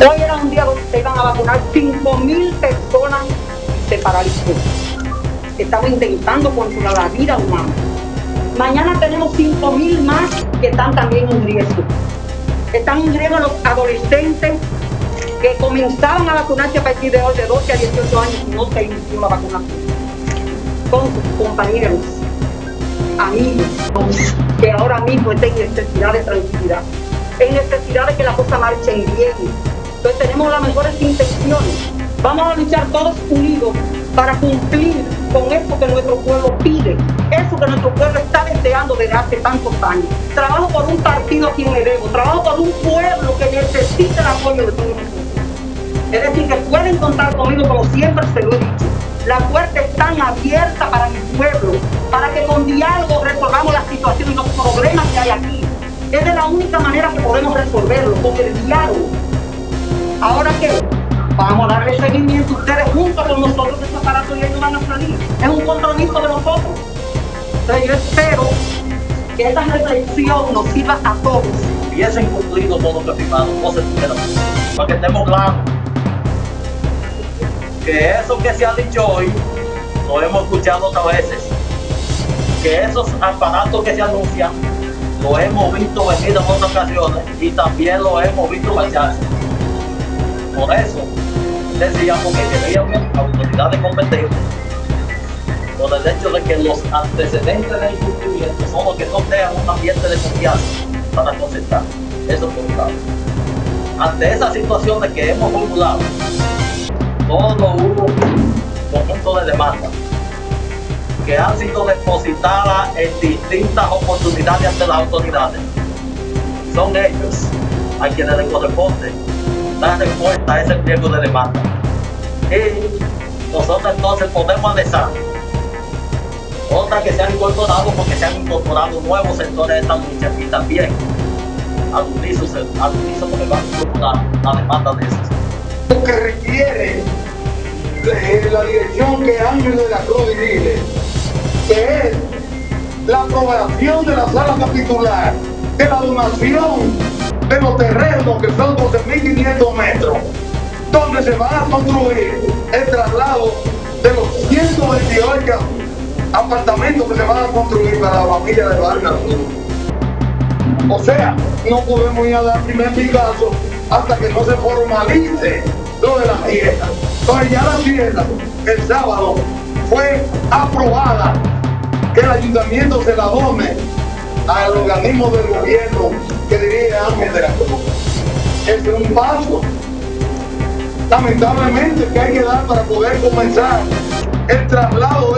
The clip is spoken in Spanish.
Hoy era un día donde se iban a vacunar 5.000 personas se paralizó. Estamos intentando controlar la vida humana. Mañana tenemos 5.000 más que están también en riesgo. Están en riesgo los adolescentes que comenzaban a vacunarse a partir de hoy de 12 a 18 años y no se inició la vacunación. Sus compañeros, amigos, que ahora mismo estén en necesidad de tranquilidad, en necesidad de que las cosas marchen bien. Entonces tenemos las mejores intenciones. Vamos a luchar todos unidos para cumplir con eso que nuestro pueblo pide, eso que nuestro pueblo está deseando desde hace tantos años. Trabajo por un partido a quien le debo, trabajo por un pueblo que necesita el apoyo de todos nosotros. Es decir, que pueden contar conmigo como siempre se lo he dicho. La puerta está abierta para mi pueblo, para que con diálogo resolvamos la situación y los problemas que hay aquí. Es de la única manera que podemos resolverlo, con el diálogo. Ahora qué? Vamos a darle seguimiento ustedes juntos con nosotros que estos aparatos ya no van a salir. Es un compromiso de nosotros. Entonces yo espero que esta reflexión nos sirva a todos. Hubiesen cumplido todo lo que firmaron, no se tuvieron. Para que estemos claros. Que eso que se ha dicho hoy, lo hemos escuchado otras veces. Que esos aparatos que se anuncian, lo hemos visto venir en otras ocasiones y también lo hemos visto marcharse. Por eso decíamos que queríamos autoridades competentes por el hecho de que los antecedentes del incumplimiento son los que no crean un ambiente de confianza para concertar. Eso por. Ante esa situación que hemos formulado, todo hubo conjunto de demandas que han sido depositadas en distintas oportunidades ante las autoridades. Son ellos a quienes les corresponde respuesta a ese pliego de demanda. Y nosotros entonces podemos analizar otras que se han incorporado porque se han incorporado nuevos sectores de esta lucha y también al unísono, le van a incorporar la demanda de esos. Lo que requiere la dirección que Ángel de la Cruz dirige, que es la aprobación de la sala capitular, de la donación de los terrenos que son 12.500 metros, donde se van a construir el traslado de los 128 apartamentos que se van a construir para la familia de Vargas. O sea, no podemos ir a dar primer picazo hasta que no se formalice lo de la fiesta. Entonces ya la fiesta, el sábado, fue aprobada que el ayuntamiento se la done al organismo del gobierno que dirige Ángel de la. Ese es un paso, lamentablemente, que hay que dar para poder comenzar el traslado